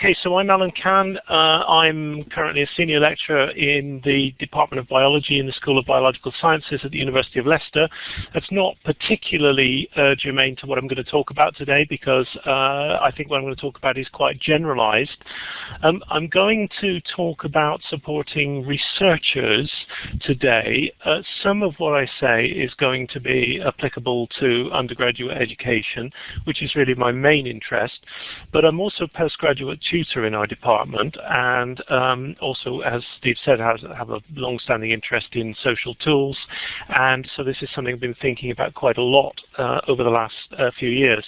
Okay, so I'm Alan Cann. Uh, I'm currently a senior lecturer in the Department of Biology in the School of Biological Sciences at the University of Leicester. That's not particularly uh, germane to what I'm going to talk about today because uh, I think what I'm going to talk about is quite generalized. Um, I'm going to talk about supporting researchers today. Uh, some of what I say is going to be applicable to undergraduate education, which is really my main interest, but I'm also a postgraduate tutor in our department and um, also, as Steve said, has, have a long-standing interest in social tools. And so this is something I've been thinking about quite a lot uh, over the last uh, few years.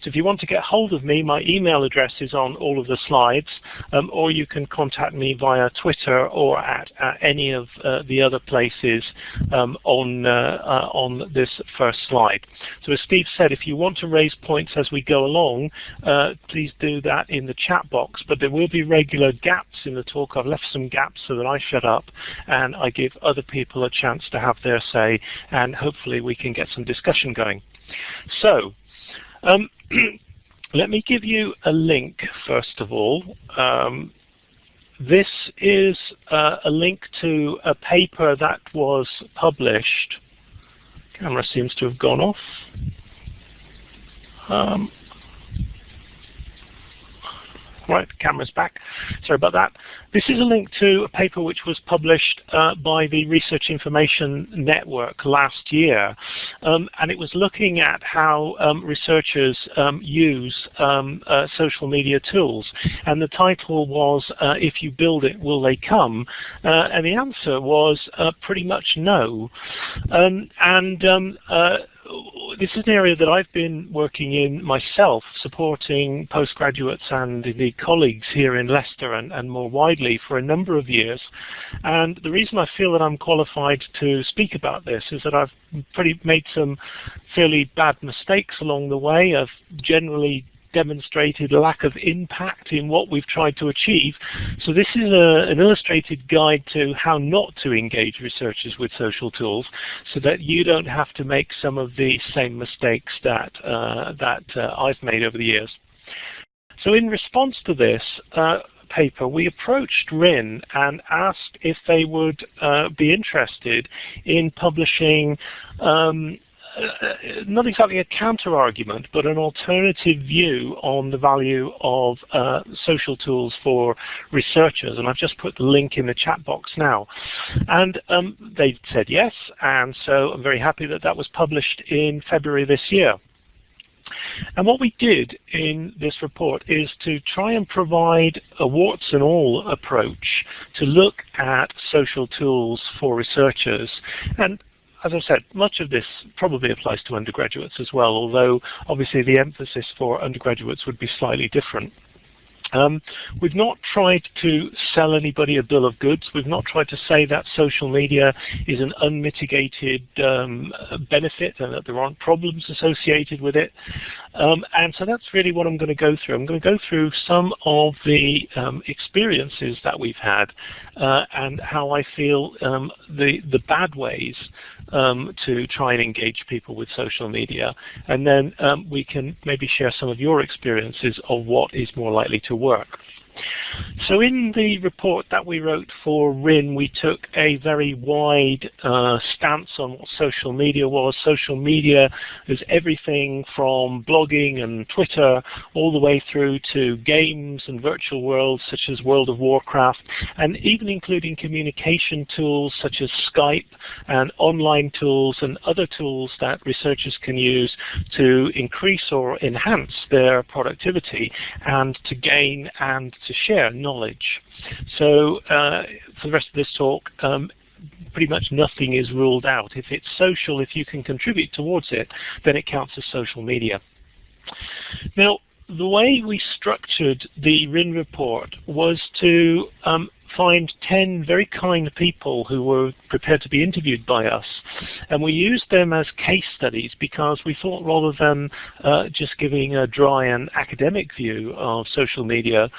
So if you want to get hold of me, my email address is on all of the slides, um, or you can contact me via Twitter or at, at any of uh, the other places um, on, uh, uh, on this first slide. So as Steve said, if you want to raise points as we go along, uh, please do that in the chat box, but there will be regular gaps in the talk. I've left some gaps so that I shut up and I give other people a chance to have their say and hopefully we can get some discussion going. So, um, let me give you a link first of all. Um, this is uh, a link to a paper that was published. Camera seems to have gone off. Um, Right, the camera's back. Sorry about that. This is a link to a paper which was published uh, by the Research Information Network last year. Um, and it was looking at how um, researchers um, use um, uh, social media tools. And the title was, uh, If You Build It, Will They Come? Uh, and the answer was uh, pretty much no. Um, and um, uh, this is an area that I've been working in myself, supporting postgraduates and indeed colleagues here in Leicester and, and more widely for a number of years. And the reason I feel that I'm qualified to speak about this is that I've pretty made some fairly bad mistakes along the way. I've generally demonstrated lack of impact in what we've tried to achieve. So this is a, an illustrated guide to how not to engage researchers with social tools so that you don't have to make some of the same mistakes that, uh, that uh, I've made over the years. So in response to this, uh, paper, we approached RIN and asked if they would uh, be interested in publishing um, not exactly a counter-argument, but an alternative view on the value of uh, social tools for researchers. And I've just put the link in the chat box now. And um, they said yes, and so I'm very happy that that was published in February this year. And what we did in this report is to try and provide a warts and all approach to look at social tools for researchers. And as I said, much of this probably applies to undergraduates as well, although obviously the emphasis for undergraduates would be slightly different. Um, we've not tried to sell anybody a bill of goods. We've not tried to say that social media is an unmitigated um, benefit and that there aren't problems associated with it. Um, and so that's really what I'm going to go through. I'm going to go through some of the um, experiences that we've had uh, and how I feel um, the, the bad ways um, to try and engage people with social media. And then we can maybe share some of your experiences of what is more likely to work work. So in the report that we wrote for RIN, we took a very wide uh, stance on what social media was. Social media is everything from blogging and Twitter all the way through to games and virtual worlds such as World of Warcraft, and even including communication tools such as Skype and online tools and other tools that researchers can use to increase or enhance their productivity and to gain and to share knowledge. So uh, for the rest of this talk, um, pretty much nothing is ruled out. If it's social, if you can contribute towards it, then it counts as social media. Now, the way we structured the RIN report was to um, find 10 very kind people who were prepared to be interviewed by us. And we used them as case studies because we thought rather than uh, just giving a dry and academic view of social media,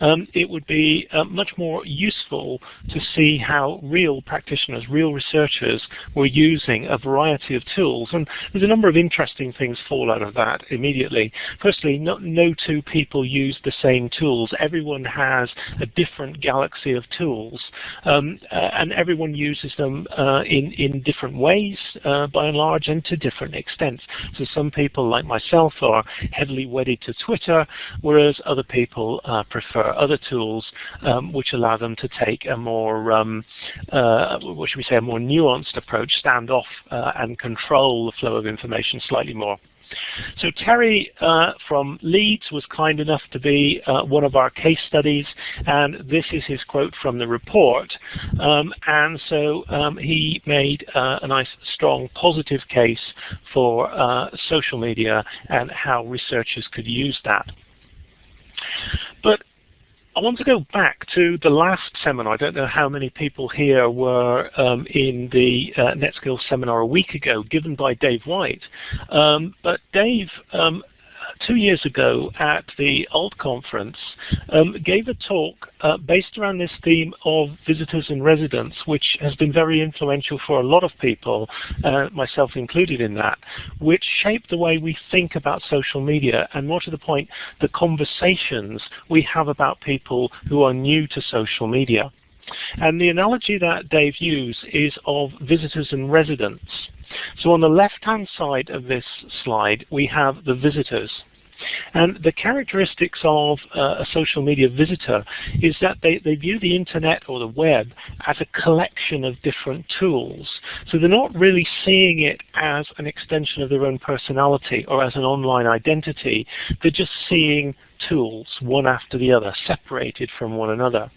um, it would be uh, much more useful to see how real practitioners, real researchers were using a variety of tools. And there's a number of interesting things fall out of that immediately. Firstly, no, no two people use the same tools. Everyone has a different galaxy of tools, um, uh, and everyone uses them uh, in, in different ways, uh, by and large, and to different extents. So some people, like myself, are heavily wedded to Twitter, whereas other people prefer other tools um, which allow them to take a more, um, what should we say, a more nuanced approach, stand off and control the flow of information slightly more. So Terry uh, from Leeds was kind enough to be uh, one of our case studies, and this is his quote from the report. Um, and so um, he made uh, a nice, strong, positive case for uh, social media and how researchers could use that. But I want to go back to the last seminar. I don't know how many people here were um, in the uh, NetSkills seminar a week ago given by Dave White. Um, but Dave um, two years ago at the ALT conference um, gave a talk uh, based around this theme of visitors and residents, which has been very influential for a lot of people, uh, myself included in that, which shaped the way we think about social media and more to the point, the conversations we have about people who are new to social media. And the analogy that Dave used is of visitors and residents. So on the left-hand side of this slide, we have the visitors. And the characteristics of uh, a social media visitor is that they, they view the internet or the web as a collection of different tools. So they're not really seeing it as an extension of their own personality or as an online identity. They're just seeing tools, one after the other, separated from one another.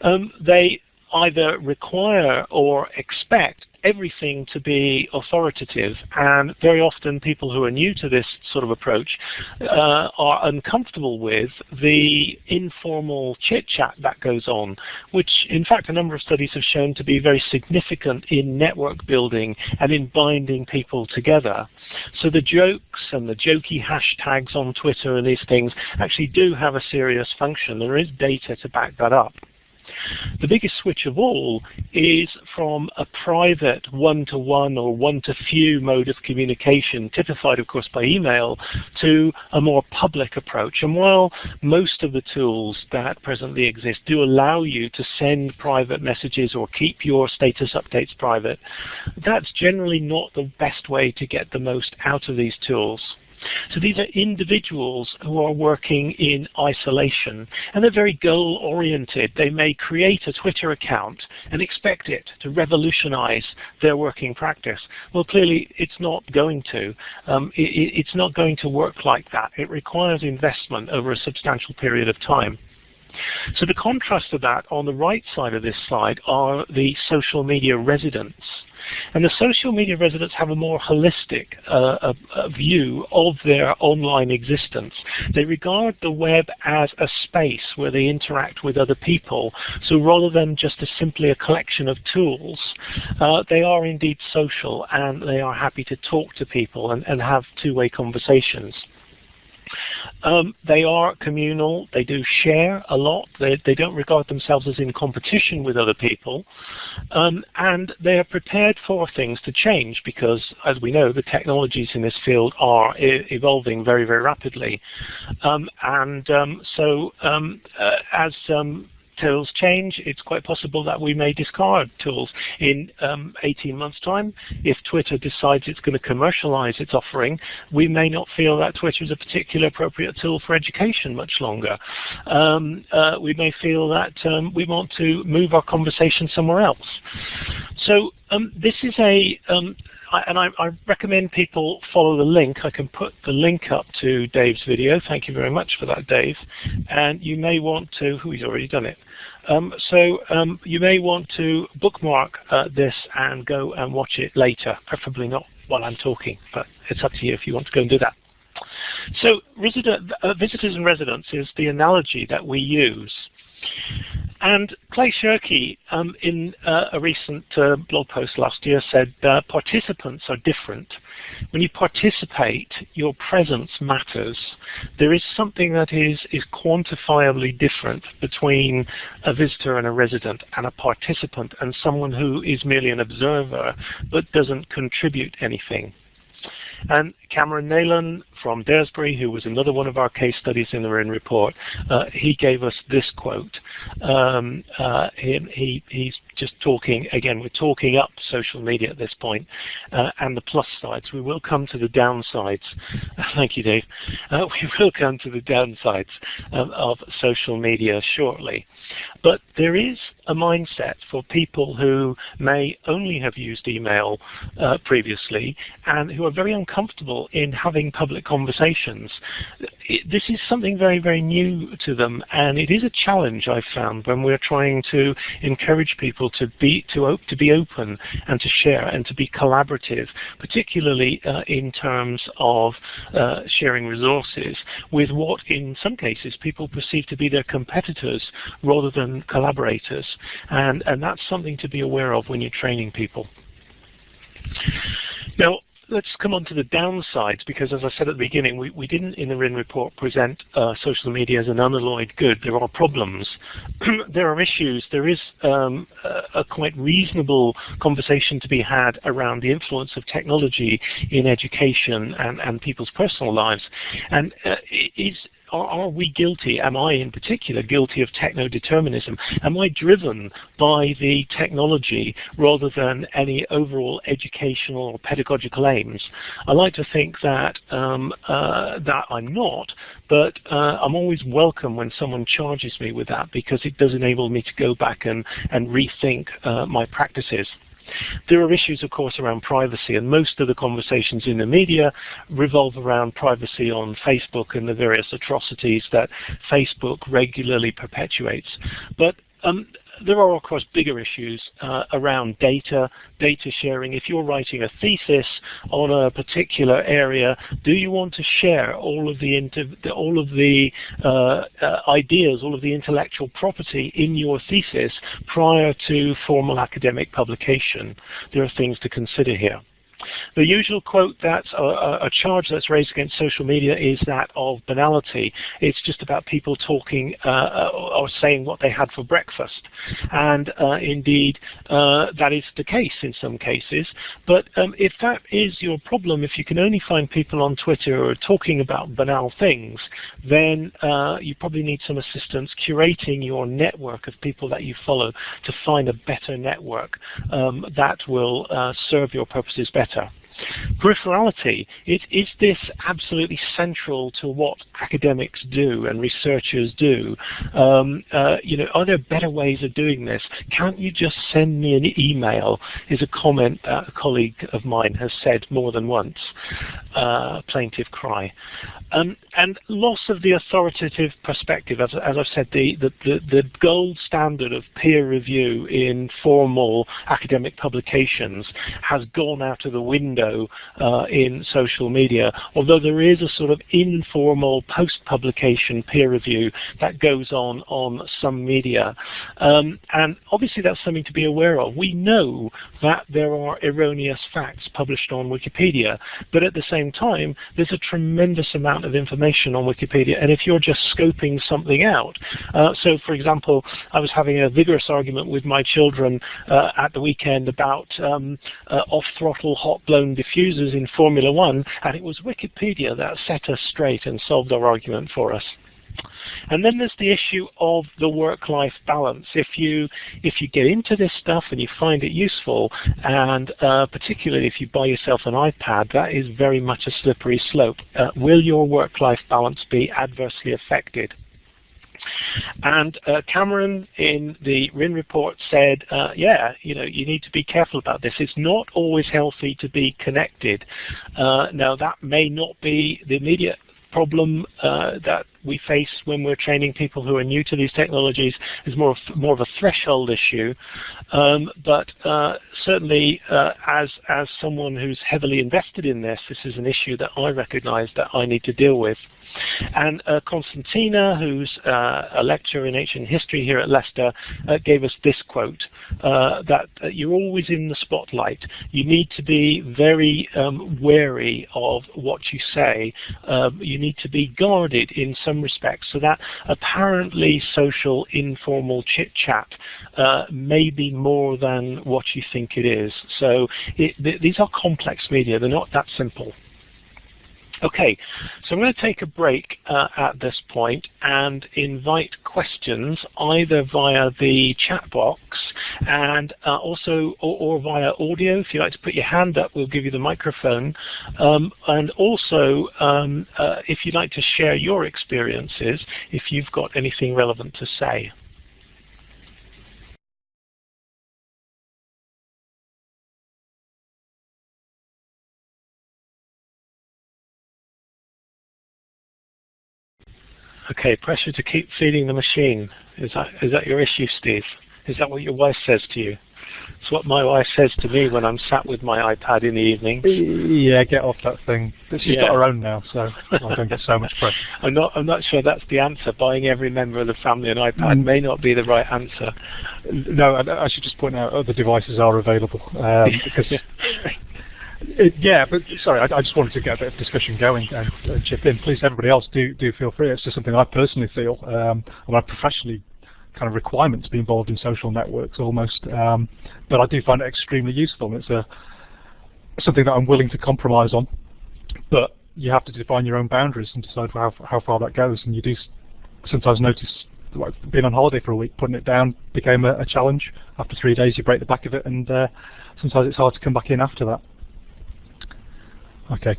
Um, they either require or expect everything to be authoritative and very often people who are new to this sort of approach uh, are uncomfortable with the informal chit-chat that goes on which in fact a number of studies have shown to be very significant in network building and in binding people together. So the jokes and the jokey hashtags on Twitter and these things actually do have a serious function. There is data to back that up. The biggest switch of all is from a private one-to-one -one or one-to-few mode of communication, typified of course by email, to a more public approach. And while most of the tools that presently exist do allow you to send private messages or keep your status updates private, that's generally not the best way to get the most out of these tools. So these are individuals who are working in isolation and they're very goal oriented. They may create a Twitter account and expect it to revolutionize their working practice. Well clearly it's not going to. Um, it, it's not going to work like that. It requires investment over a substantial period of time. So the contrast to that on the right side of this slide are the social media residents. And the social media residents have a more holistic uh, a, a view of their online existence. They regard the web as a space where they interact with other people. So rather than just a, simply a collection of tools, uh, they are indeed social and they are happy to talk to people and, and have two-way conversations. Um, they are communal. They do share a lot. They, they don't regard themselves as in competition with other people. Um, and they are prepared for things to change because, as we know, the technologies in this field are e evolving very, very rapidly. Um, and um, so um, uh, as um, tools change, it's quite possible that we may discard tools in um, 18 months' time. If Twitter decides it's going to commercialize its offering, we may not feel that Twitter is a particularly appropriate tool for education much longer. Um, uh, we may feel that um, we want to move our conversation somewhere else. So um, this is a um, I, and I, I, recommend people follow the link. I can put the link up to Dave's video. Thank you very much for that, Dave. And you may want to, who he's already done it. Um, so um, you may want to bookmark uh, this and go and watch it later, preferably not while I'm talking, but it's up to you if you want to go and do that. So resident, uh, visitors and residents is the analogy that we use. And Clay Shirky, um, in uh, a recent uh, blog post last year, said uh, participants are different. When you participate, your presence matters. There is something that is, is quantifiably different between a visitor and a resident and a participant and someone who is merely an observer but doesn't contribute anything. And Cameron Neylon from Daresbury, who was another one of our case studies in the RIN report, uh, he gave us this quote. Um, uh, he, he's just talking, again, we're talking up social media at this point, uh, and the plus sides. We will come to the downsides. Thank you, Dave. Uh, we will come to the downsides um, of social media shortly. But there is a mindset for people who may only have used email uh, previously and who are very uncomfortable in having public conversations. This is something very, very new to them, and it is a challenge I've found when we're trying to encourage people to be to, to be open and to share and to be collaborative, particularly uh, in terms of uh, sharing resources with what in some cases people perceive to be their competitors rather than collaborators. And, and that's something to be aware of when you're training people. Now, let's come on to the downsides because as I said at the beginning, we, we didn't in the RIN report present uh, social media as an unalloyed good. There are problems. there are issues. There is um, a, a, quite reasonable conversation to be had around the influence of technology in education and, and people's personal lives. And uh, is are, are we guilty, am I in particular guilty of techno-determinism? Am I driven by the technology rather than any overall educational or pedagogical aims? I like to think that, um, uh, that I'm not, but uh, I'm always welcome when someone charges me with that because it does enable me to go back and, and rethink uh, my practices. There are issues, of course, around privacy, and most of the conversations in the media revolve around privacy on Facebook and the various atrocities that Facebook regularly perpetuates. But um, there are, of course, bigger issues uh, around data, data sharing. If you're writing a thesis on a particular area, do you want to share all of the all of the uh, uh, ideas, all of the intellectual property in your thesis prior to formal academic publication? There are things to consider here. The usual quote that's a, a, charge that's raised against social media is that of banality. It's just about people talking uh, or saying what they had for breakfast. And uh, indeed, uh, that is the case in some cases. But um, if that is your problem, if you can only find people on Twitter who are talking about banal things, then uh, you probably need some assistance curating your network of people that you follow to find a better network um, that will uh, serve your purposes better better. Peripherality, is, is this absolutely central to what academics do and researchers do? Um, uh, you know, are there better ways of doing this? Can't you just send me an email is a comment that a colleague of mine has said more than once. Uh, plaintive cry. Um, and loss of the authoritative perspective, as, as I've said, the, the, the, gold standard of peer review in formal academic publications has gone out of the window uh, in social media, although there is a sort of informal post-publication peer review that goes on on some media. Um, and obviously that's something to be aware of. We know that there are erroneous facts published on Wikipedia, but at the same time, there's a tremendous amount of information on Wikipedia, and if you're just scoping something out, uh, so for example, I was having a vigorous argument with my children uh, at the weekend about um, uh, off-throttle diffusers in Formula One, and it was Wikipedia that set us straight and solved our argument for us. And then there's the issue of the work-life balance. If you if you get into this stuff and you find it useful, and uh, particularly if you buy yourself an iPad, that is very much a slippery slope. Uh, will your work-life balance be adversely affected? And uh, Cameron in the RIN report said, uh, yeah, you know, you need to be careful about this. It's not always healthy to be connected. Uh, now that may not be the immediate problem uh, that we face when we're training people who are new to these technologies is more of, more of a threshold issue. Um, but uh, certainly, uh, as as someone who's heavily invested in this, this is an issue that I recognise that I need to deal with. And uh, Constantina, who's uh, a lecturer in ancient history here at Leicester, uh, gave us this quote, uh, that you're always in the spotlight. You need to be very um, wary of what you say. Um, you need to be guarded in some respects. So that apparently social, informal chit-chat uh, may be more than what you think it is. So it, th these are complex media. They're not that simple. Okay, so I'm going to take a break uh, at this point and invite questions either via the chat box and uh, also or, or, via audio. If you'd like to put your hand up, we'll give you the microphone. Um, and also, um, uh, if you'd like to share your experiences, if you've got anything relevant to say. Okay, pressure to keep feeding the machine. Is that is that your issue, Steve? Is that what your wife says to you? It's what my wife says to me when I'm sat with my iPad in the evening. Yeah, get off that thing. But She's yeah. got her own now, so I don't get so much pressure. I'm not. I'm not sure that's the answer. Buying every member of the family an iPad mm. may not be the right answer. No, I, I should just point out other devices are available um, because it, yeah, but sorry, I, I, just wanted to get a bit of discussion going and uh, chip in. Please, everybody else, do do feel free. It's just something I personally feel, um, and I professionally kind of requirement to be involved in social networks almost. Um, but I do find it extremely useful, and it's a something that I'm willing to compromise on. But you have to define your own boundaries and decide how how far that goes. And you do sometimes notice, like being on holiday for a week, putting it down became a, a challenge. After three days, you break the back of it, and uh, sometimes it's hard to come back in after that. Okay.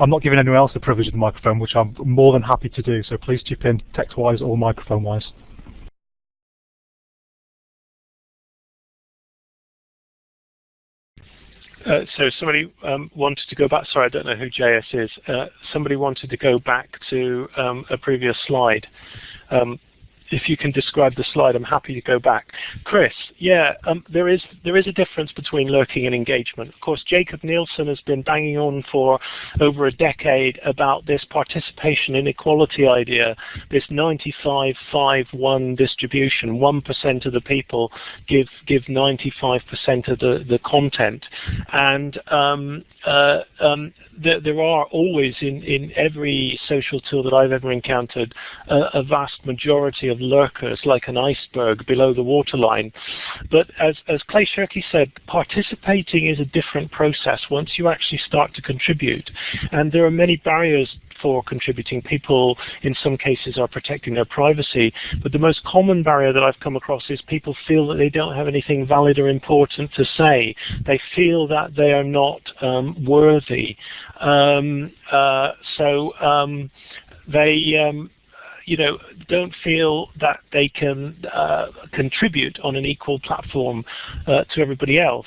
I'm not giving anyone else the privilege of the microphone, which I'm more than happy to do, so please chip in text-wise or microphone-wise. Uh, so somebody um, wanted to go back, sorry, I don't know who JS is. Uh, somebody wanted to go back to um, a previous slide. Um, if you can describe the slide, I'm happy to go back. Chris, yeah, um, there is there is a difference between lurking and engagement. Of course, Jakob Nielsen has been banging on for over a decade about this participation inequality idea, this 95-5-1 distribution. 1% of the people give give 95% of the, the content. And um, uh, um, there, there, are always in, in every social tool that I've ever encountered uh, a vast majority of lurkers like an iceberg below the waterline. But as, as Clay Shirky said, participating is a different process once you actually start to contribute. And there are many barriers for contributing. People in some cases are protecting their privacy, but the most common barrier that I've come across is people feel that they don't have anything valid or important to say. They feel that they are not um, worthy. Um, uh, so um, they um, you know, don't feel that they can uh, contribute on an equal platform uh, to everybody else.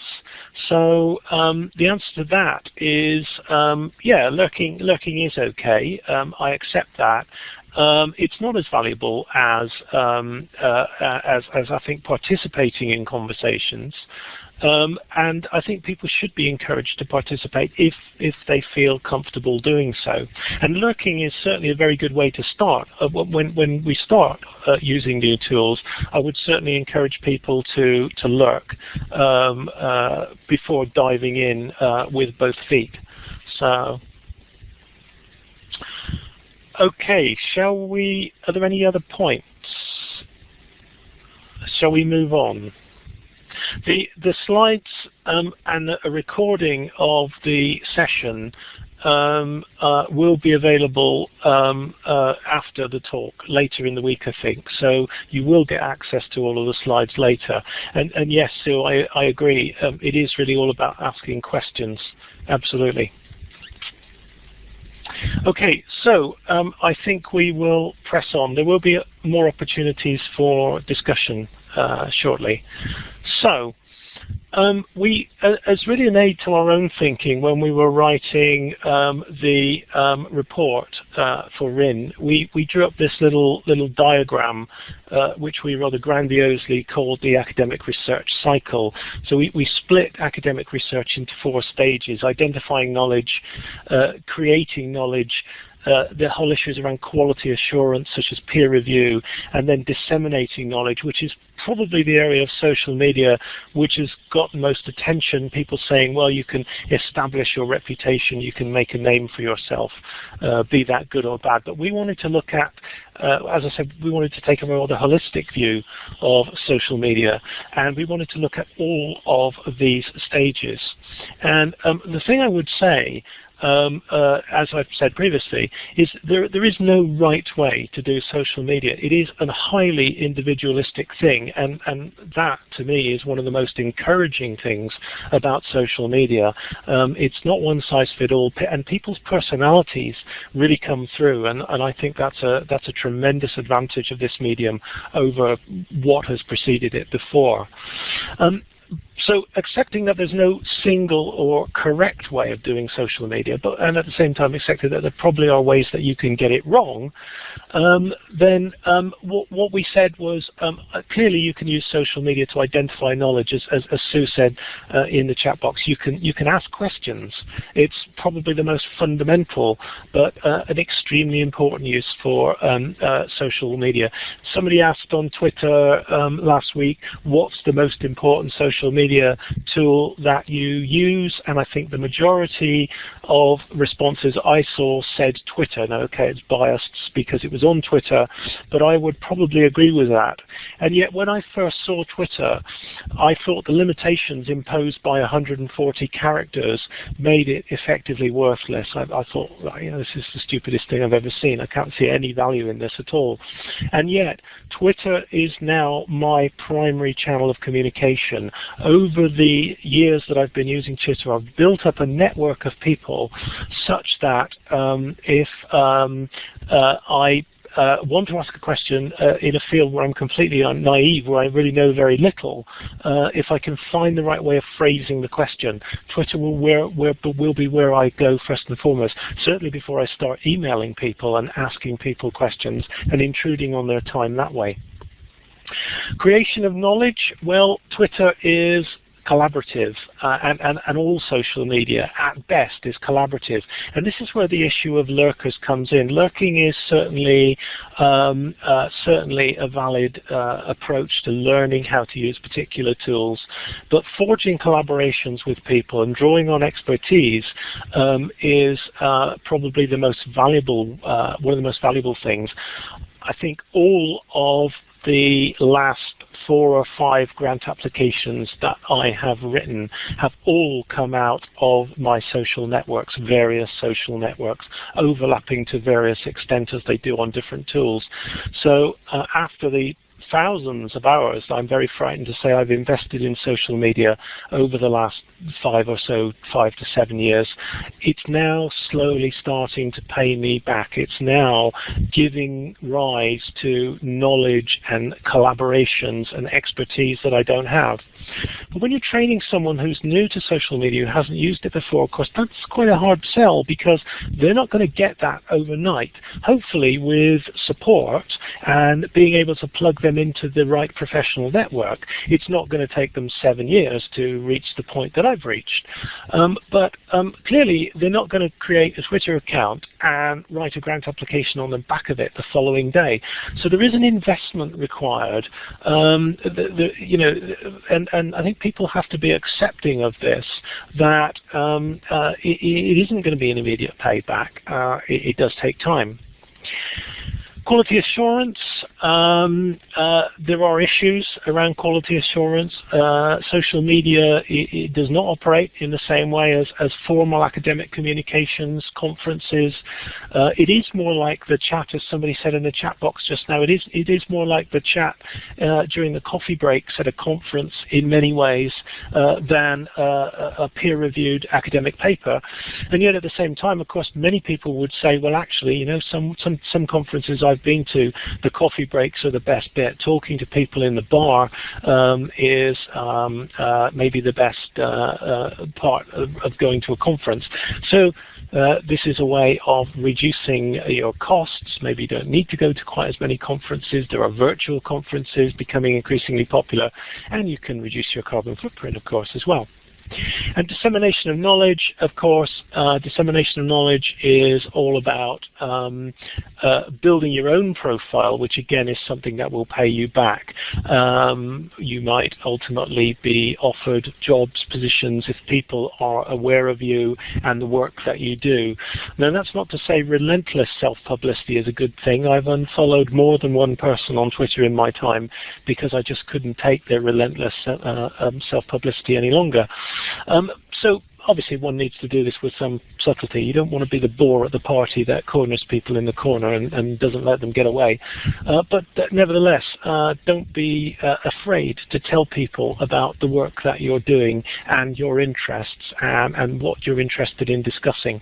So um, the answer to that is, um, yeah, lurking, lurking is okay. Um, I accept that. Um, it's not as valuable as, um, uh, as, as I think participating in conversations. Um, and I think people should be encouraged to participate if, if they feel comfortable doing so. And lurking is certainly a very good way to start. Uh, when, when we start uh, using new tools, I would certainly encourage people to, to lurk um, uh, before diving in uh, with both feet. So, okay, shall we, are there any other points? Shall we move on? The, the slides um, and a recording of the session um, uh, will be available um, uh, after the talk, later in the week, I think. So you will get access to all of the slides later. And, and yes, Sue, I, I agree. Um, it is really all about asking questions. Absolutely. Okay, so um, I think we will press on. There will be more opportunities for discussion uh, shortly. So Um, we, uh, as really an aid to our own thinking, when we were writing um, the um, report uh, for RIN, we, we drew up this little little diagram, uh, which we rather grandiosely called the academic research cycle. So we, we split academic research into four stages: identifying knowledge, uh, creating knowledge, uh, the whole issues around quality assurance, such as peer review, and then disseminating knowledge, which is probably the area of social media which has got most attention. People saying, well, you can establish your reputation, you can make a name for yourself, uh, be that good or bad. But we wanted to look at, uh, as I said, we wanted to take a rather holistic view of social media, and we wanted to look at all of these stages. And um, the thing I would say um, uh, as I've said previously, is there, there is no right way to do social media. It is a highly individualistic thing, and, and that, to me, is one of the most encouraging things about social media. Um, it's not one size fits all, and people's personalities really come through, and, and I think that's a, that's a tremendous advantage of this medium over what has preceded it before. Um, so accepting that there's no single or correct way of doing social media, but and at the same time accepting that there probably are ways that you can get it wrong, um, then um, what, what, we said was um, uh, clearly you can use social media to identify knowledge, as, as, as Sue said uh, in the chat box. You can you can ask questions. It's probably the most fundamental, but uh, an extremely important use for um, uh, social media. Somebody asked on Twitter um, last week, what's the most important social media media tool that you use, and I think the majority of responses I saw said Twitter. Now, okay, it's biased because it was on Twitter, but I would probably agree with that. And yet, when I first saw Twitter, I thought the limitations imposed by 140 characters made it effectively worthless. I, I thought, you know, this is the stupidest thing I've ever seen. I can't see any value in this at all. And yet, Twitter is now my primary channel of communication over the years that I've been using Twitter, I've built up a network of people such that um, if um, uh, I uh, want to ask a question uh, in a field where I'm completely naive, where I really know very little, uh, if I can find the right way of phrasing the question, Twitter will, where, where, will be where I go first and foremost, certainly before I start emailing people and asking people questions and intruding on their time that way. Creation of knowledge, well, Twitter is collaborative uh, and, and, and all social media at best is collaborative. And this is where the issue of lurkers comes in. Lurking is certainly um, uh, certainly a valid uh, approach to learning how to use particular tools, but forging collaborations with people and drawing on expertise um, is uh, probably the most valuable, uh, one of the most valuable things. I think all of the last four or five grant applications that I have written have all come out of my social networks, various social networks, overlapping to various extent as they do on different tools. So uh, after the thousands of hours, I'm very frightened to say I've invested in social media over the last five or so, five to seven years. It's now slowly starting to pay me back. It's now giving rise to knowledge and collaborations and expertise that I don't have. But when you're training someone who's new to social media, who hasn't used it before, of course, that's quite a hard sell because they're not going to get that overnight. Hopefully with support and being able to plug them into the right professional network, it's not going to take them seven years to reach the point that I've reached. Um, but um, clearly, they're not going to create a Twitter account and write a grant application on the back of it the following day. So there is an investment required. Um, the, the, you know, and, and I think people have to be accepting of this, that um, uh, it, it isn't going to be an immediate payback. Uh, it, it does take time. Quality assurance, um, uh, there are issues around quality assurance. Uh, social media it, it does not operate in the same way as, as formal academic communications, conferences. Uh, it is more like the chat, as somebody said in the chat box just now, it is, it is more like the chat uh, during the coffee breaks at a conference in many ways uh, than uh, a peer-reviewed academic paper. And yet at the same time, of course, many people would say, well, actually, you know, some, some, some conferences I've I've been to, the coffee breaks are the best bit. Talking to people in the bar um, is um, uh, maybe the best uh, uh, part of, of, going to a conference. So uh, this is a way of reducing your costs. Maybe you don't need to go to quite as many conferences. There are virtual conferences becoming increasingly popular, and you can reduce your carbon footprint, of course, as well. And dissemination of knowledge, of course, uh, dissemination of knowledge is all about um, uh, building your own profile, which again is something that will pay you back. Um, you might ultimately be offered jobs, positions if people are aware of you and the work that you do. Now that's not to say relentless self-publicity is a good thing. I've unfollowed more than one person on Twitter in my time because I just couldn't take their relentless uh, um, self-publicity any longer. Um, so obviously one needs to do this with some subtlety. You don't want to be the bore at the party that corners people in the corner and, and doesn't let them get away. Uh, but uh, nevertheless, uh, don't be uh, afraid to tell people about the work that you're doing and your interests and, and what you're interested in discussing.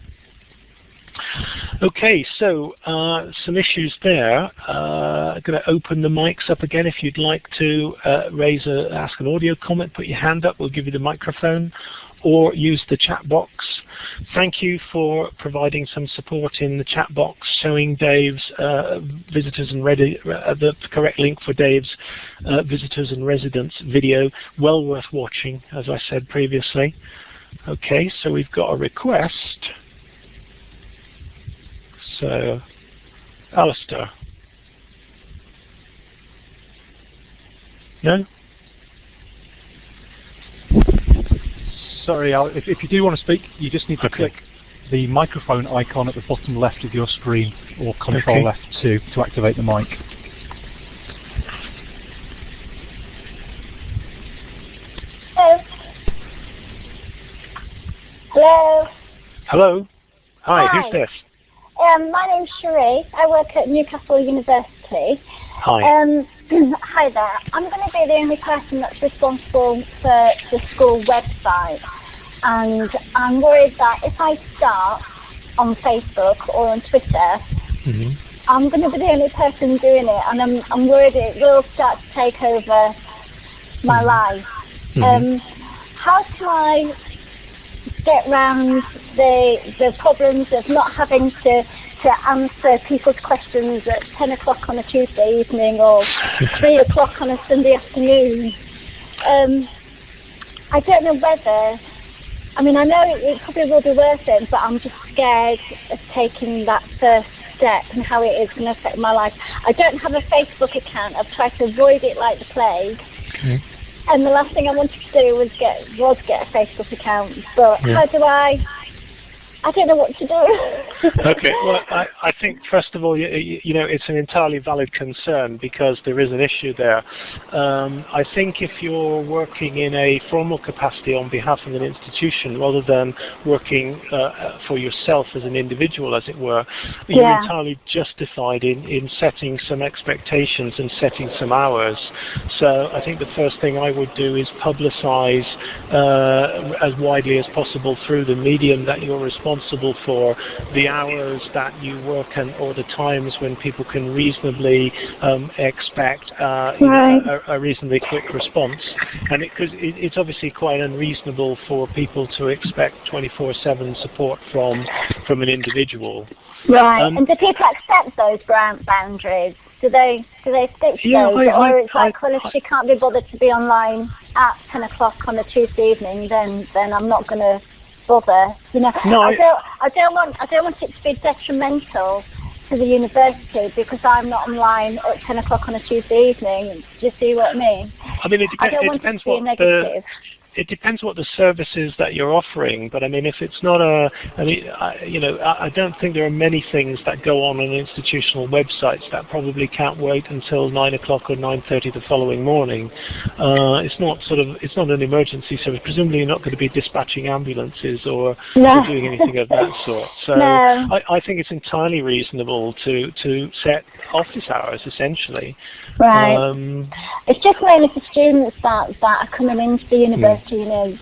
Okay, so uh, some issues there. Uh, I'm going to open the mics up again. If you'd like to uh, raise a, ask an audio comment, put your hand up. We'll give you the microphone or use the chat box. Thank you for providing some support in the chat box, showing Dave's uh, visitors and ready, uh, the correct link for Dave's uh, visitors and residents video. Well worth watching, as I said previously. Okay, so we've got a request. So, Alistair. No? Sorry, Al, if, if you do want to speak, you just need to okay. click the microphone icon at the bottom left of your screen or control okay. F2 to activate the mic. Hello. Hello. Hello. Hi, Hi. who's this? Um, my name's Cherie. I work at Newcastle University. Hi. Um, hi there. I'm going to be the only person that's responsible for the school website. And I'm worried that if I start on Facebook or on Twitter, mm -hmm. I'm going to be the only person doing it. And I'm, I'm worried it will start to take over my Mm-hmm. life. Mhm. Um, how can I get round the the problems of not having to to answer people's questions at ten o'clock on a Tuesday evening or three o'clock on a Sunday afternoon. Um, I don't know whether. I mean, I know it, it probably will be worth it, but I'm just scared of taking that first step and how it is going to affect my life. I don't have a Facebook account. I've tried to avoid it like the plague. Okay. And the last thing I wanted to do was get was get a Facebook account. But Yeah. how do I? I don't know what to do. okay. Well, I, I think first of all, you, you know, it's an entirely valid concern because there is an issue there. Um, I think if you're working in a formal capacity on behalf of an institution rather than working uh, for yourself as an individual, as it were, you're entirely justified in, in setting some expectations and setting some hours. So I think the first thing I would do is publicize uh, as widely as possible through the medium that you're responsible for the hours that you work and or the times when people can reasonably um, expect uh, you know, Right. a, a reasonably quick response. And because it, it's obviously quite unreasonable for people to expect 24/7 support from from an individual. right. Um, and do people accept those grant boundaries? Do they do they stick to Yeah, those, I- I- or it's like, I- well, if she can't be bothered to be online at ten o'clock on a Tuesday evening, then then I'm not going to bother. You know, No, I don't I don't want I don't want it to be detrimental to the university because I'm not online at ten o'clock on a Tuesday evening. Do you see what I mean? I mean, it, I don't it want it depends to be what the negative. It depends what the service is that you're offering, but I mean, if it's not a, I mean, I, you know, I, I don't think there are many things that go on on institutional websites that probably can't wait until nine o'clock or nine thirty the following morning. Uh, it's not sort of, it's not an emergency service. Presumably, you're not going to be dispatching ambulances or, No. or doing anything of that sort. So, No. I, I think it's entirely reasonable to to set office hours essentially. Right. Um, It's just mainly for students that, that are coming into the university, you know,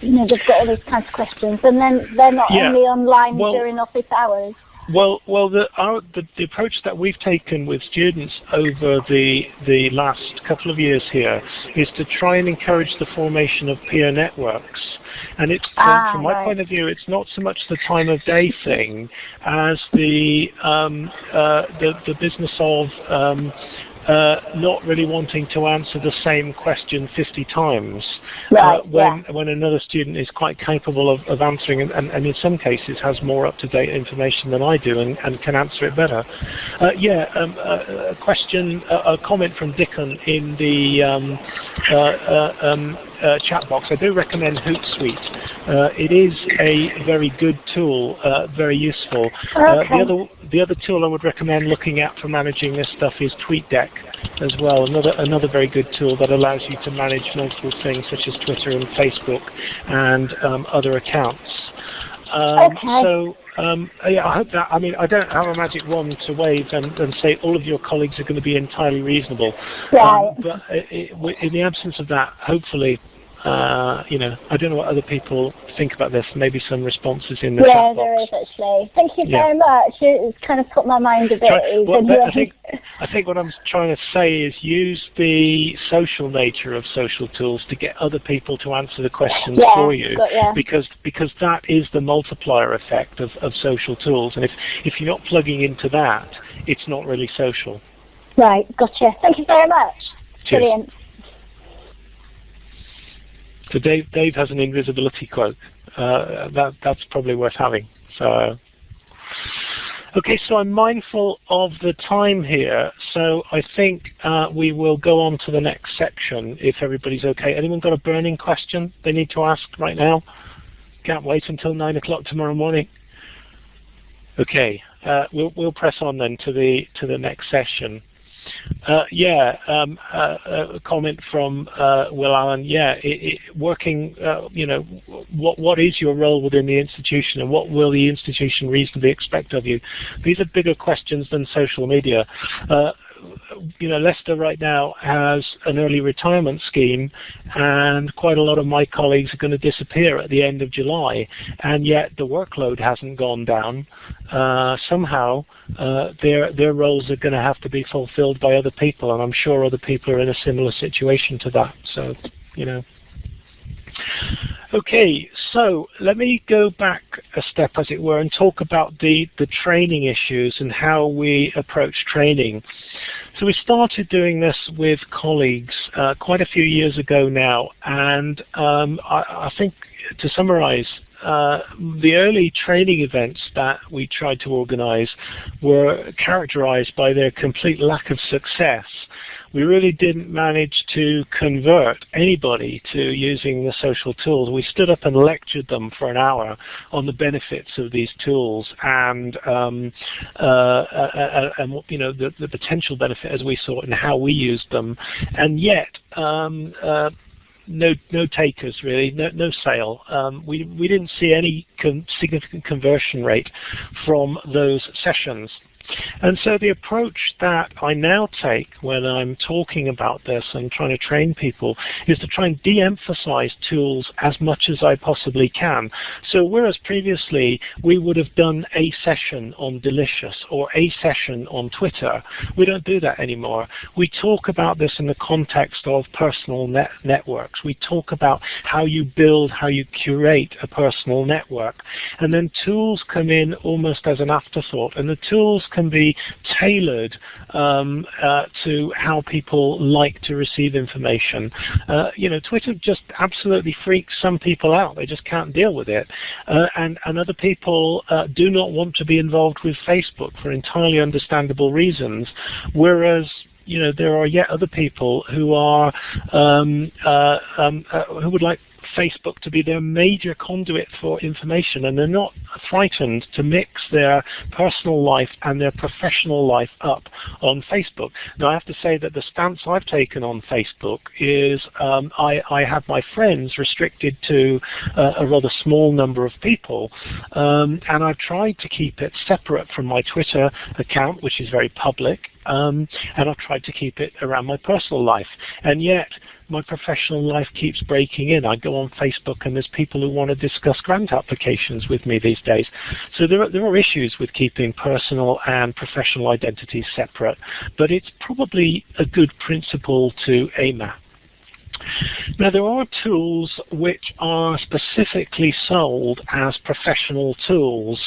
you know, they've got all these kinds of questions and then they're not Yeah. only online Well- during office hours. Well, well, the, our, the, the approach that we've taken with students over the the last couple of years here is to try and encourage the formation of peer networks. And it's from, Ah, from my right. point of view, it's not so much the time of day thing as the um, uh, the, the business of um, uh, not really wanting to answer the same question 50 times Right, uh, when when another student is quite capable of, of answering and, and, and in some cases has more up-to-date information than I do and, and can answer it better. Uh, yeah, um, a, a question, a, a comment from Dickon in the um, uh, chat box. I do recommend Hootsuite. Uh, it is a very good tool, uh, very useful. Uh, Okay. the other the other tool I would recommend looking at for managing this stuff is TweetDeck as well. Another another very good tool that allows you to manage multiple things such as Twitter and Facebook and um, other accounts. Um, Okay. So um, yeah, I hope that. I mean, I don't have a magic wand to wave and, and say all of your colleagues are going to be entirely reasonable. Right. Um, but it, it, in the absence of that, hopefully. Uh, you know, I don't know what other people think about this. Maybe some responses in the Yeah, chat box. there is actually. Thank you Yeah. very much. It's kind of put my mind at Try- ease. well, I think I think what I'm trying to say is use the social nature of social tools to get other people to answer the questions Yeah, for you, ya. because because that is the multiplier effect of, of social tools. And if if you're not plugging into that, it's not really social. Right, gotcha. Thank you very much. Cheers. Brilliant. So Dave Dave has an invisibility cloak. Uh, that that's probably worth having. So. Okay, so I'm mindful of the time here, so I think uh, we will go on to the next section if everybody's okay. Anyone got a burning question they need to ask right now? Can't wait until 9 o'clock tomorrow morning. Okay, uh, we'll, we'll press on then to the, to the next session. Uh, yeah, um, uh, a comment from uh, Will Allen. Yeah, it, it, working. Uh, you know, what what is your role within the institution, and what will the institution reasonably expect of you? These are bigger questions than social media. You know, Leicester right now has an early retirement scheme, and quite a lot of my colleagues are going to disappear at the end of July, and yet the workload hasn't gone down. Uh, somehow, uh, their their roles are going to have to be fulfilled by other people, and I'm sure other people are in a similar situation to that. So, you know. Okay, so let me go back a step, as it were, and talk about the, the training issues and how we approach training. So we started doing this with colleagues uh, quite a few years ago now, and um, I, I think to summarize, uh, the early training events that we tried to organize were characterized by their complete lack of success. We really didn't manage to convert anybody to using the social tools. We stood up and lectured them for an hour on the benefits of these tools and, um, uh, uh, uh, and you know the, the potential benefit as we saw it and how we used them. And yet, um, uh, no no takers really, no no sale. Um, we we didn't see any significant conversion rate from those sessions. And so the approach that I now take when I'm talking about this and trying to train people is to try and de-emphasize tools as much as I possibly can. So whereas previously we would have done a session on Delicious or a session on Twitter, we don't do that anymore. We talk about this in the context of personal net networks. We talk about how you build, how you curate a personal network. And then tools come in almost as an afterthought. And the tools can be tailored um, uh, to how people like to receive information. Uh, you know, Twitter just absolutely freaks some people out. They just can't deal with it. Uh, and, and other people uh, do not want to be involved with Facebook for entirely understandable reasons. Whereas you know, there are yet other people who are um, uh, um, uh, who would like Facebook to be their major conduit for information and they're not frightened to mix their personal life and their professional life up on Facebook. Now I have to say that the stance I've taken on Facebook is um, I, I, have my friends restricted to uh, a rather small number of people um, and I've tried to keep it separate from my Twitter account which is very public um, and I've tried to keep it around my personal life. And yet my professional life keeps breaking in. I go on Facebook and there's people who want to discuss grant applications with me these days. So there are, there are issues with keeping personal and professional identities separate, but it's probably a good principle to aim at. Now there are tools which are specifically sold as professional tools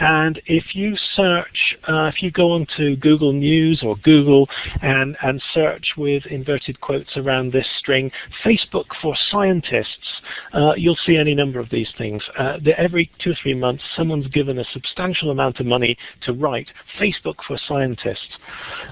and if you search, uh, if you go onto Google News or Google and, and search with inverted quotes around this string, Facebook for scientists, uh, you'll see any number of these things. Uh, every two or three months someone's given a substantial amount of money to write Facebook for scientists.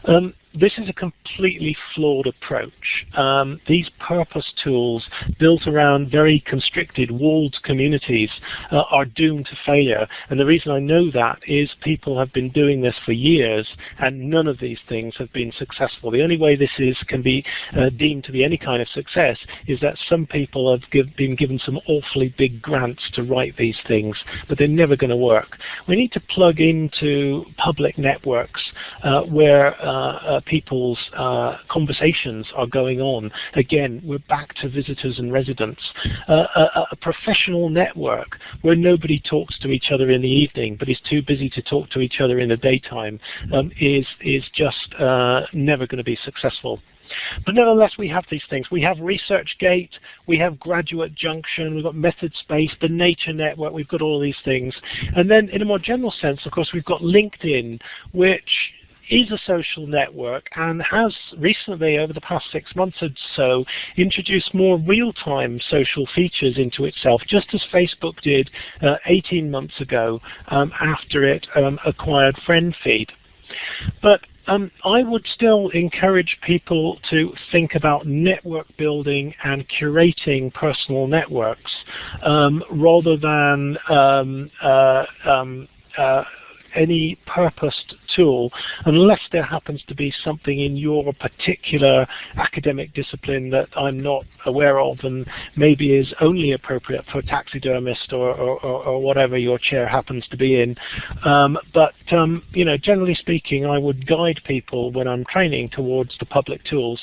Um, this is a completely flawed approach. Um, these purpose tools built around very constricted, walled communities uh, are doomed to failure. And the reason I know that is people have been doing this for years and none of these things have been successful. The only way this is can be uh, deemed to be any kind of success is that some people have give, been given some awfully big grants to write these things, but they're never going to work. We need to plug into public networks uh, where uh, uh people's uh, conversations are going on. Again, we're back to visitors and residents. Uh, a, a, professional network where nobody talks to each other in the evening but is too busy to talk to each other in the daytime um, is, is just uh, never going to be successful. But nevertheless, we have these things. We have ResearchGate, we have Graduate Junction, we've got MethodSpace, the Nature Network, we've got all these things. And then in a more general sense, of course, we've got LinkedIn, which is a social network and has recently, over the past six months or so, introduced more real-time social features into itself, just as Facebook did uh, 18 months ago um, after it um, acquired FriendFeed. But um, I would still encourage people to think about network building and curating personal networks um, rather than um, uh, um, uh, any purposed tool unless there happens to be something in your particular academic discipline that I'm not aware of and maybe is only appropriate for taxidermist or, or, or whatever your chair happens to be in. Um, but um, you know, generally speaking, I would guide people when I'm training towards the public tools.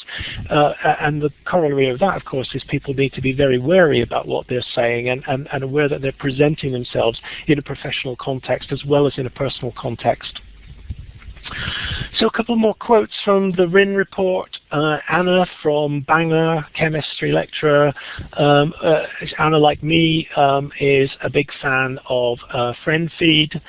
Uh, and the corollary of that, of course, is people need to be very wary about what they're saying and, and, and aware that they're presenting themselves in a professional context as well as in a personal personal context. So a couple more quotes from the RIN report. Uh, Anna from Bangor, chemistry lecturer. Um, uh, Anna, like me, um, is a big fan of uh, FriendFeed.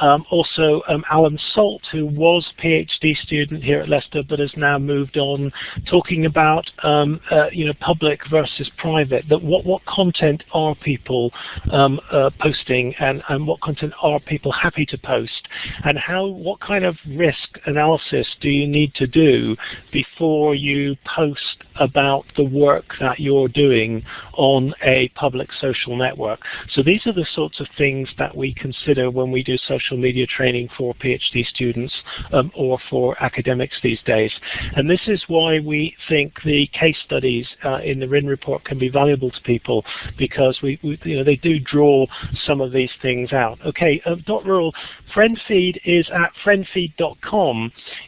Um, also, um, Alan Salt, who was PhD student here at Leicester but has now moved on, talking about um, uh, you know public versus private. That what what content are people um, uh, posting and and what content are people happy to post, and how what kind of risk analysis do you need to do before you post about the work that you're doing on a public social network? So these are the sorts of things that we consider when we do social media training for PhD students um, or for academics these days. And this is why we think the case studies uh, in the RIN report can be valuable to people because we, we, you know, they do draw some of these things out. Okay, uh, Dot Rural, FriendFeed is at friendfeed.com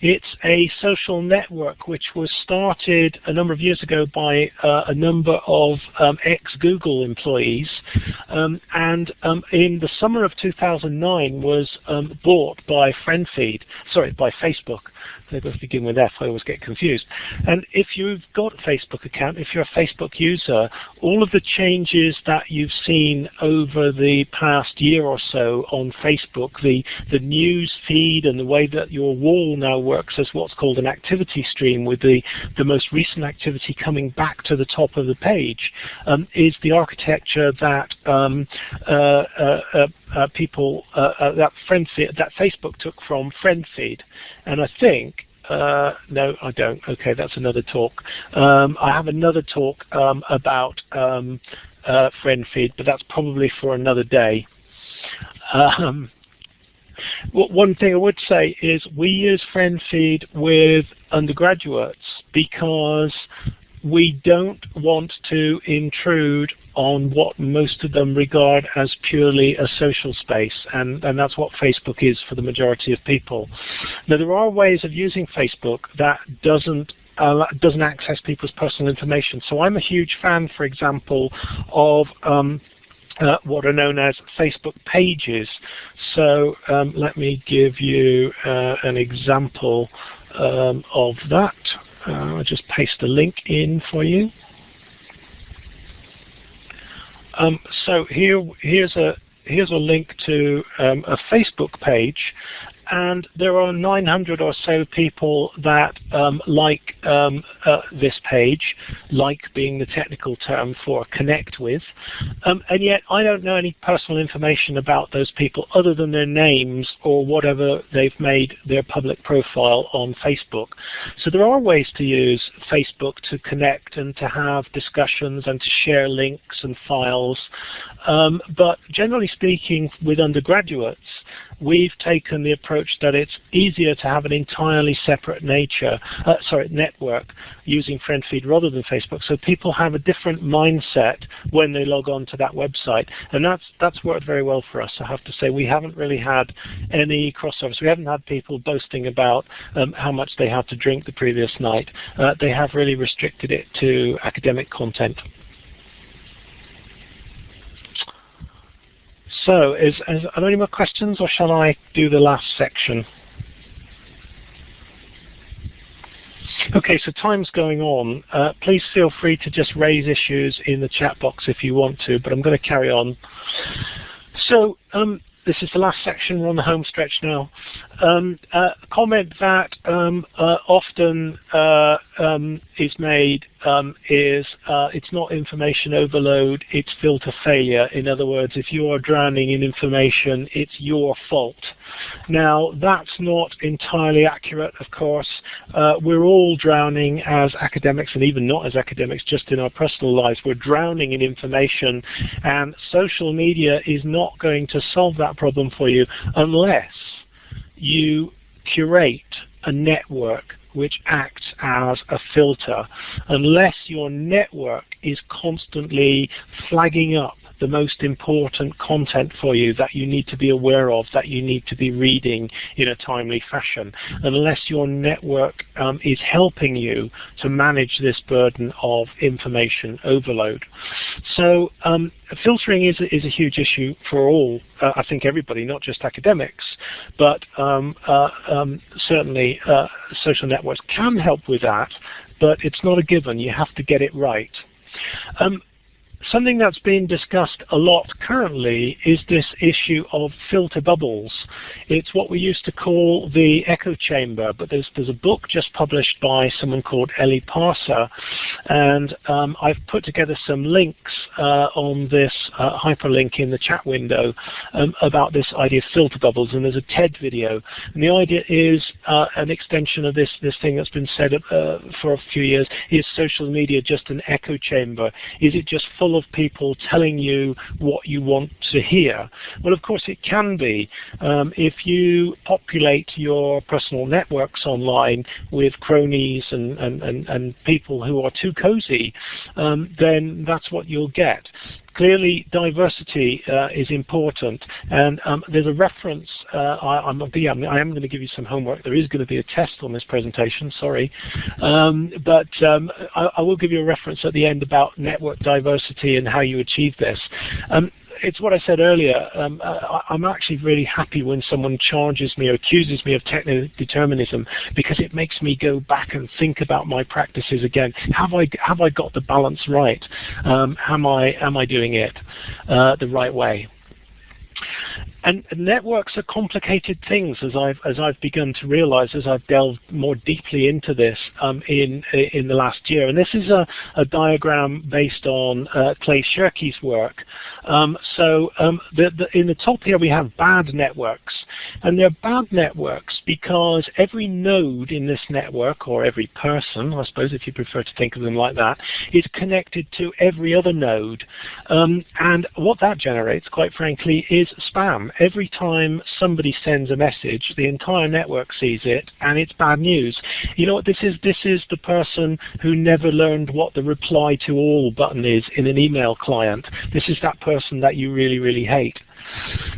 it's a social network which was started a number of years ago by uh, a number of um, ex-Google employees um, and um, in the summer of 2009 was um, bought by FriendFeed, sorry, by Facebook. They both begin with F, I always get confused. And if you've got a Facebook account, if you're a Facebook user, all of the changes that you've seen over the past year or so on Facebook, the, the news feed and the way that your wall now works as what's called an activity stream with the, the most recent activity coming back to the top of the page, um, is the architecture that um, uh, uh, uh, uh people, uh, uh, that, friend that Facebook took from FriendFeed. And I think uh, no, I don't. Okay, that's another talk. Um, I have another talk um, about um, uh, FriendFeed, but that's probably for another day. Um, one thing I would say is we use FriendFeed with undergraduates because we don't want to intrude on what most of them regard as purely a social space, and, and that's what Facebook is for the majority of people. Now there are ways of using Facebook that doesn't uh, doesn't access people's personal information. So I'm a huge fan, for example, of um, uh, what are known as Facebook pages. So um, let me give you uh, an example um, of that. Uh, I'll just paste the link in for you. Um, so here, here's a here's a link to um, a Facebook page, and there are 900 or so people that um, like um, uh, this page, like being the technical term for connect with, um, and yet I don't know any personal information about those people other than their names or whatever they've made their public profile on Facebook. So there are ways to use Facebook to connect and to have discussions and to share links and files, um, but generally speaking with undergraduates, we've taken the approach that it's easier to have an entirely separate nature, uh, sorry, network using FriendFeed rather than Facebook. So people have a different mindset when they log on to that website, and that's that's worked very well for us. I have to say we haven't really had any crossovers. We haven't had people boasting about um, how much they had to drink the previous night. Uh, they have really restricted it to academic content. So, is, is, are there any more questions, or shall I do the last section? Okay, so time's going on. Uh, please feel free to just raise issues in the chat box if you want to, but I'm going to carry on. So, um, this is the last section. We're on the home stretch now. Um, uh, comment that um, uh, often uh, um, is made um, is uh, it's not information overload, it's filter failure. In other words, if you are drowning in information, it's your fault. Now, that's not entirely accurate, of course. Uh, we're all drowning as academics, and even not as academics, just in our personal lives. We're drowning in information, and social media is not going to solve that problem for you unless you curate a network which acts as a filter unless your network is constantly flagging up the most important content for you that you need to be aware of, that you need to be reading in a timely fashion, unless your network um, is helping you to manage this burden of information overload. So um, filtering is, is a huge issue for all, uh, I think everybody, not just academics, but um, uh, um, certainly uh, social networks can help with that, but it's not a given. You have to get it right. Um, something that's being discussed a lot currently is this issue of filter bubbles. It's what we used to call the echo chamber, but there's, there's a book just published by someone called Eli Pariser, and um, I've put together some links uh, on this uh, hyperlink in the chat window um, about this idea of filter bubbles, and there's a TED video. And the idea is uh, an extension of this, this thing that's been said uh, for a few years, is social media just an echo chamber? Is it just full of people telling you what you want to hear? Well, of course it can be. Um, if you populate your personal networks online with cronies and, and, and, and people who are too cozy, um, then that's what you'll get. Clearly, diversity uh, is important, and um, there's a reference. Uh, I, am yeah, I am going to give you some homework. There is going to be a test on this presentation. Sorry, um, but um, I, I, will give you a reference at the end about network diversity and how you achieve this. It's what I said earlier. Um, I, am actually really happy when someone charges me or accuses me of techno-determinism because it makes me go back and think about my practices again. Have I have I got the balance right? Um, am I am I doing it uh, the right way? And networks are complicated things, as I've as I've begun to realize as I've delved more deeply into this um, in in the last year. And this is a, a diagram based on uh, Clay Shirky's work. Um, so um, the, the, in the top here we have bad networks, and they're bad networks because every node in this network, or every person, I suppose, if you prefer to think of them like that, is connected to every other node. Um, and what that generates, quite frankly, is spam every time somebody sends a message, the entire network sees it, and it's bad news. You know what this is? This is the person who never learned what the reply to all button is in an email client. This is that person that you really, really hate.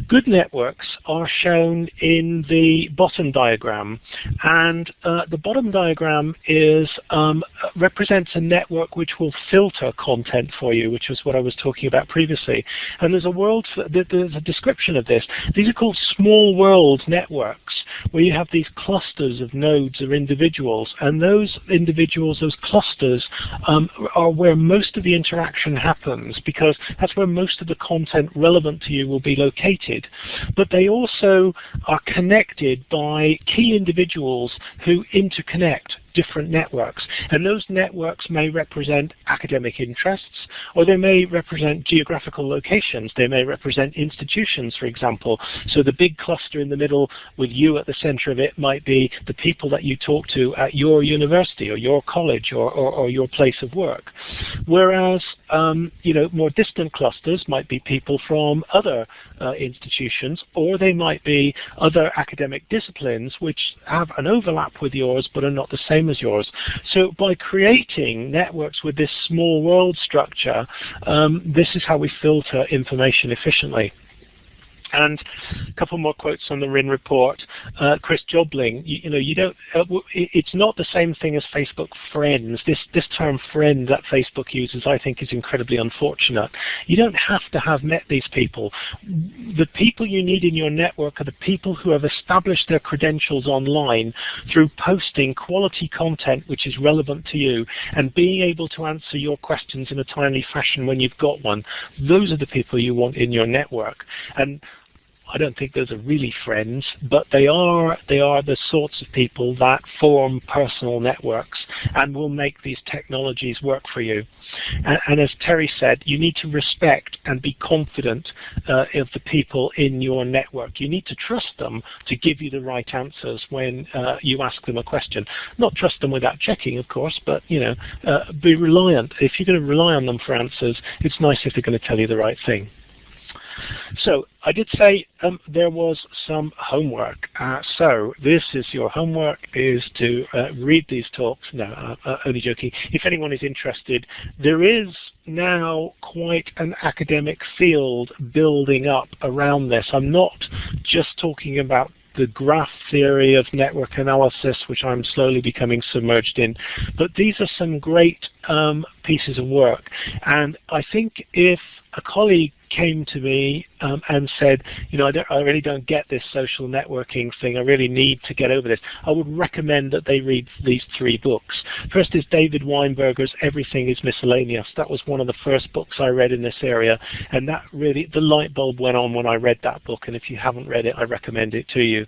Good networks are shown in the bottom diagram, and uh, the bottom diagram is um, represents a network which will filter content for you, which was what I was talking about previously. And there's a world, there's a description of this. These are called small world networks, where you have these clusters of nodes or individuals, and those individuals, those clusters, um, are where most of the interaction happens, because that's where most of the content relevant to you will be located. But they also are connected by key individuals who interconnect different networks. And those networks may represent academic interests, or they may represent geographical locations. They may represent institutions, for example. So the big cluster in the middle with you at the center of it might be the people that you talk to at your university or your college or, or, or your place of work. Whereas, um, you know, more distant clusters might be people from other uh, institutions, or they might be other academic disciplines which have an overlap with yours but are not the same same as yours. So by creating networks with this small world structure, um, this is how we filter information efficiently. And a couple more quotes on the RIN report. Uh, Chris Jobling, you, you, know, you don't. Uh, it's not the same thing as Facebook friends. This this term friend that Facebook uses, I think, is incredibly unfortunate. You don't have to have met these people. The people you need in your network are the people who have established their credentials online through posting quality content which is relevant to you and being able to answer your questions in a timely fashion when you've got one. Those are the people you want in your network. And I don't think those are really friends, but they are they are the sorts of people that form personal networks and will make these technologies work for you. And, and as Terry said, you need to respect and be confident uh, of the people in your network. You need to trust them to give you the right answers when uh, you ask them a question. Not trust them without checking, of course, but you know, uh, be reliant. If you're going to rely on them for answers, it's nice if they're going to tell you the right thing. So I did say um, there was some homework. Uh, so this is your homework is to uh, read these talks. No, uh, uh, only joking. If anyone is interested, there is now quite an academic field building up around this. I'm not just talking about the graph theory of network analysis, which I'm slowly becoming submerged in. But these are some great um, pieces of work. And I think if a colleague came to me um, and said, you know, I, I, really don't get this social networking thing. I really need to get over this. I would recommend that they read these three books. First is David Weinberger's Everything is Miscellaneous. That was one of the first books I read in this area, and that really, the light bulb went on when I read that book, and if you haven't read it, I recommend it to you.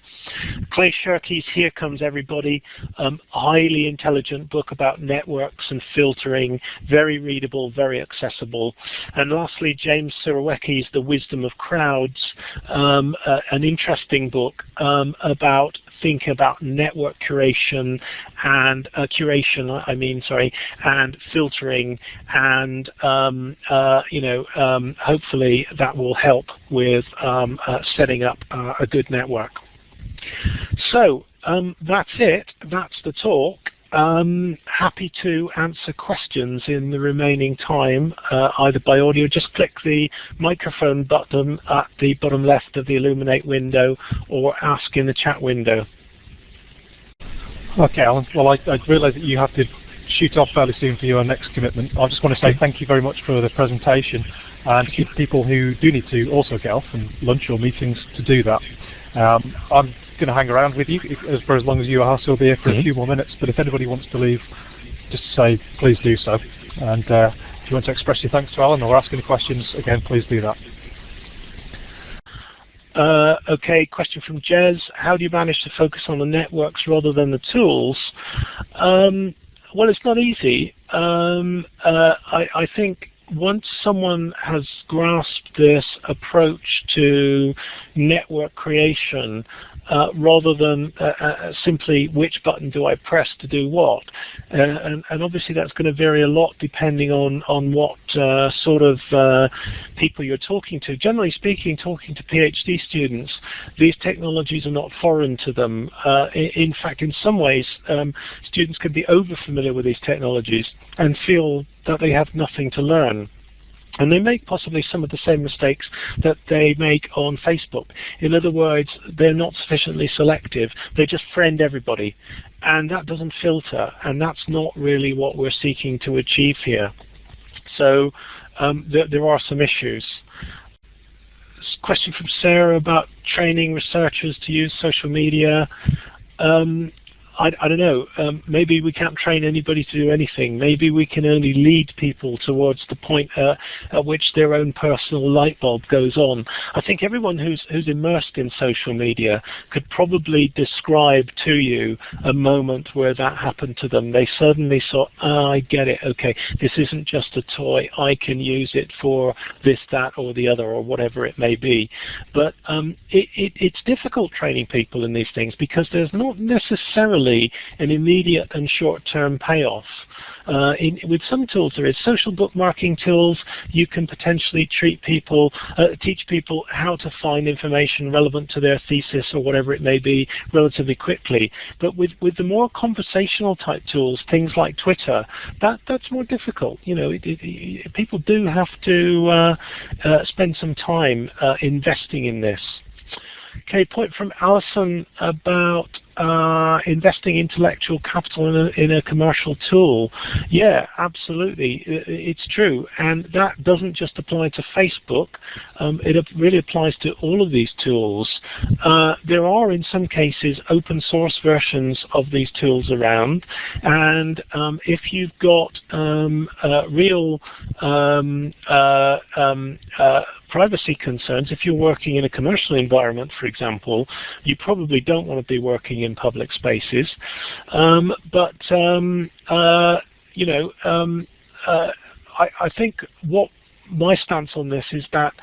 Clay Shirky's Here Comes Everybody, um, highly intelligent book about networks and filtering, very readable, very accessible. And lastly, James Surowiecki's The Wisdom of Crowds, um, uh, an interesting book um, about thinking about network curation and uh, curation, I mean, sorry, and filtering, and um, uh, you know, um, hopefully that will help with um, uh, setting up uh, a good network. So um, that's it. That's the talk. Um, happy to answer questions in the remaining time, uh, either by audio. Just click the microphone button at the bottom left of the Elluminate window or ask in the chat window. Okay, Alan. Well, I, I realise that you have to shoot off fairly soon for your next commitment. I just want to say thank you very much for the presentation and to people who do need to also get off and lunch or meetings to do that. Um, I'm going to hang around with you if, for as long as you are. So I'll be here for mm -hmm. a mm-hmm. few more minutes. But if anybody wants to leave, just say please do so. And uh, if you want to express your thanks to Alan or ask any questions, again, please do that. Uh, okay, question from Jez. How do you manage to focus on the networks rather than the tools? Um, well, it's not easy. Um, uh, I, I think once someone has grasped this approach to network creation, uh, rather than uh, uh, simply which button do I press to do what. Uh, and, and, obviously that's going to vary a lot depending on, on what uh, sort of uh, people you're talking to. Generally speaking, talking to PhD students, these technologies are not foreign to them. In, in, fact, in some ways, um, students can be over familiar with these technologies and feel that they have nothing to learn. And they make possibly some of the same mistakes that they make on Facebook. In other words, they're not sufficiently selective. They just friend everybody. And that doesn't filter. And that's not really what we're seeking to achieve here. So um, th there are some issues. Question from Sarah about training researchers to use social media. Um, I, I don't know, um, maybe we can't train anybody to do anything. Maybe we can only lead people towards the point uh, at which their own personal light bulb goes on. I think everyone who's, who's immersed in social media could probably describe to you a moment where that happened to them. They suddenly saw, oh, I get it, okay, this isn't just a toy, I can use it for this, that, or the other, or whatever it may be. But um, it, it, it's difficult training people in these things because there's not necessarily an immediate and short-term payoff. Uh, in, with some tools, there is social bookmarking tools. You can potentially treat people, uh, teach people how to find information relevant to their thesis or whatever it may be relatively quickly. But with, with the more conversational type tools, things like Twitter, that, that's more difficult. You know, it, it, it, people do have to uh, uh spend some time uh, investing in this. Okay, point from Alison about uh, investing intellectual capital in a, in a, commercial tool. Yeah, absolutely, it's true. And that doesn't just apply to Facebook. Um, it really applies to all of these tools. Uh, there are, in some cases, open source versions of these tools around. And um, if you've got um, uh, real um, uh, um, uh, privacy concerns, if you're working in a commercial environment, for example, you probably don't want to be working in public spaces. Um, but, um, uh, you know, um, uh, I, I think what my stance on this is that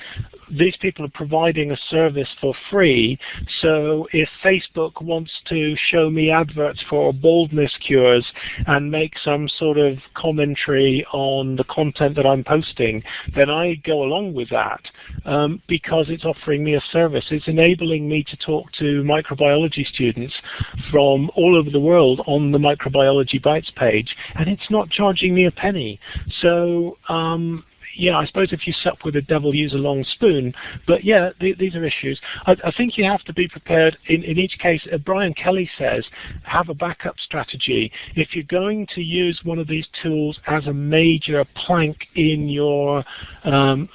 these people are providing a service for free. So if Facebook wants to show me adverts for baldness cures and make some sort of commentary on the content that I'm posting, then I go along with that um, because it's offering me a service. It's enabling me to talk to microbiology students from all over the world on the Microbiology Bytes page, and it's not charging me a penny. So um, yeah, I suppose if you sup with the devil, use a long spoon. But yeah, th these are issues. I, I, think you have to be prepared. In, in each case, uh, Brian Kelly says, have a backup strategy. If you're going to use one of these tools as a major plank in your um,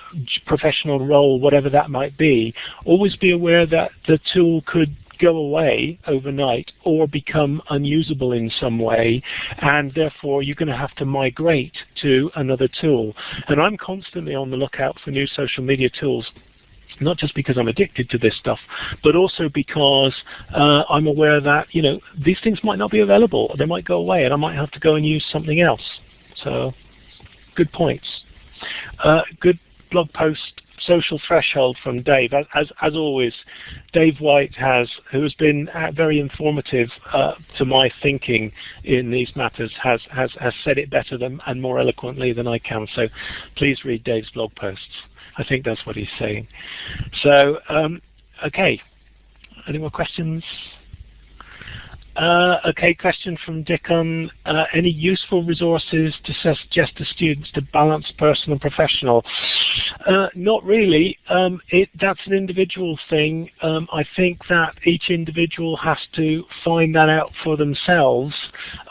professional role, whatever that might be, always be aware that the tool could go away overnight or become unusable in some way and therefore you're going to have to migrate to another tool. And I'm constantly on the lookout for new social media tools not just because I'm addicted to this stuff, but also because uh, I'm aware that you know these things might not be available. They might go away, and I might have to go and use something else. So, good points. Uh, good blog post social threshold from Dave. As, as always, Dave White has, who has been uh, very informative uh, to my thinking in these matters, has, has, has said it better than, and more eloquently than I can. So please read Dave's blog posts. I think that's what he's saying. So, um, okay. Any more questions? Uh, okay, question from Dickon. Uh, any useful resources to suggest to students to balance personal and professional? Uh, not really. Um, it, that's an individual thing. Um, I think that each individual has to find that out for themselves.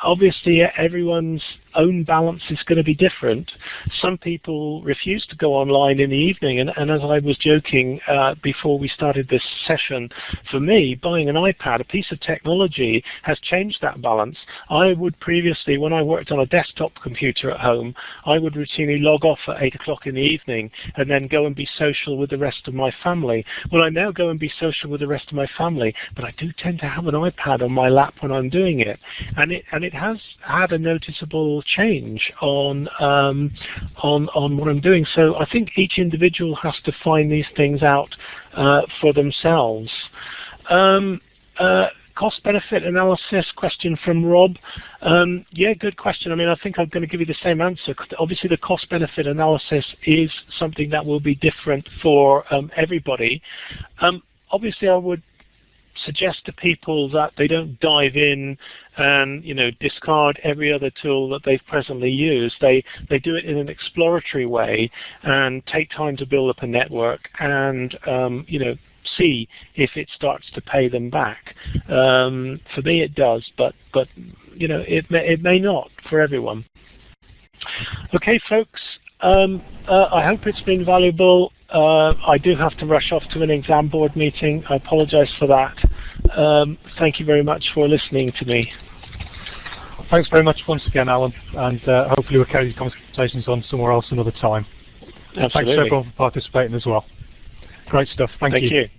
Obviously, everyone's own balance is going to be different. Some people refuse to go online in the evening, and, and as I was joking uh, before we started this session, for me, buying an iPad, a piece of technology, has changed that balance. I would previously, when I worked on a desktop computer at home, I would routinely log off at 8 o'clock in the evening and then go and be social with the rest of my family. Well, I now go and be social with the rest of my family, but I do tend to have an iPad on my lap when I'm doing it. And it, and it has had a noticeable change on, um, on, on what I'm doing. So I think each individual has to find these things out uh, for themselves. Um, uh, cost benefit analysis question from Rob. Um, yeah, good question. I mean, I think I'm going to give you the same answer. Obviously, the cost benefit analysis is something that will be different for um, everybody. Um, obviously, I would suggest to people that they don't dive in and you know discard every other tool that they've presently used. They they do it in an exploratory way and take time to build up a network and um, you know see if it starts to pay them back. Um, for me, it does, but but you know it may, it may not for everyone. Okay, folks. Um, uh, I hope it's been valuable. Uh, I do have to rush off to an exam board meeting. I apologize for that. Um, thank you very much for listening to me. Thanks very much once again, Alan, and uh, hopefully we'll carry these conversations on somewhere else another time. Absolutely. Thanks everyone for participating as well. Great stuff. Thank, Thank you. you.